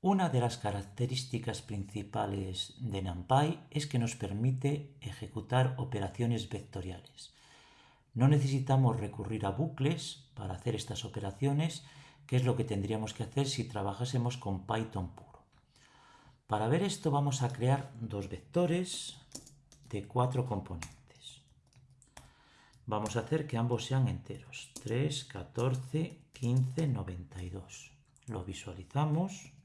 Una de las características principales de NumPy es que nos permite ejecutar operaciones vectoriales. No necesitamos recurrir a bucles para hacer estas operaciones, que es lo que tendríamos que hacer si trabajásemos con Python puro. Para ver esto vamos a crear dos vectores de cuatro componentes. Vamos a hacer que ambos sean enteros. 3, 14, 15, 92. Lo visualizamos.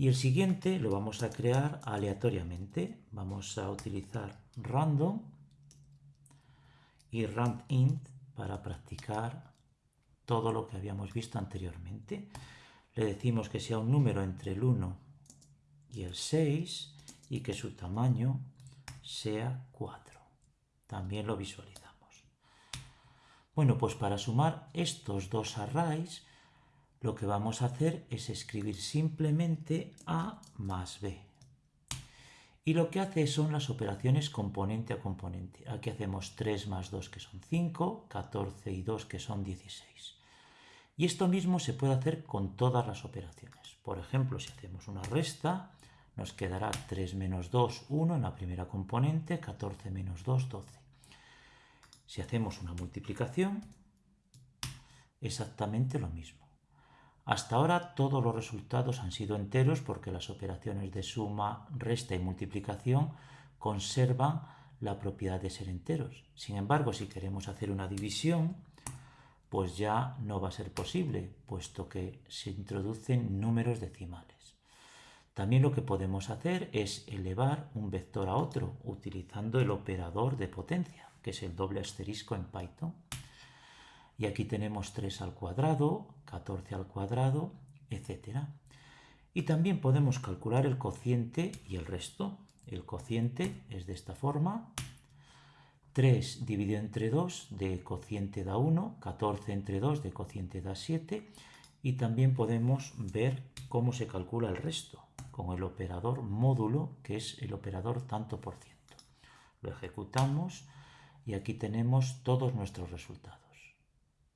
Y el siguiente lo vamos a crear aleatoriamente. Vamos a utilizar random y randint para practicar todo lo que habíamos visto anteriormente. Le decimos que sea un número entre el 1 y el 6 y que su tamaño sea 4 también lo visualizamos. Bueno, pues para sumar estos dos arrays, lo que vamos a hacer es escribir simplemente A más B. Y lo que hace son las operaciones componente a componente. Aquí hacemos 3 más 2 que son 5, 14 y 2 que son 16. Y esto mismo se puede hacer con todas las operaciones. Por ejemplo, si hacemos una resta, nos quedará 3 menos 2, 1 en la primera componente, 14 menos 2, 12. Si hacemos una multiplicación, exactamente lo mismo. Hasta ahora todos los resultados han sido enteros porque las operaciones de suma, resta y multiplicación conservan la propiedad de ser enteros. Sin embargo, si queremos hacer una división, pues ya no va a ser posible, puesto que se introducen números decimales. También lo que podemos hacer es elevar un vector a otro utilizando el operador de potencia que es el doble asterisco en Python. Y aquí tenemos 3 al cuadrado, 14 al cuadrado, etc. Y también podemos calcular el cociente y el resto. El cociente es de esta forma. 3 dividido entre 2 de cociente da 1, 14 entre 2 de cociente da 7 y también podemos ver cómo se calcula el resto con el operador módulo que es el operador tanto por ciento. Lo ejecutamos y aquí tenemos todos nuestros resultados.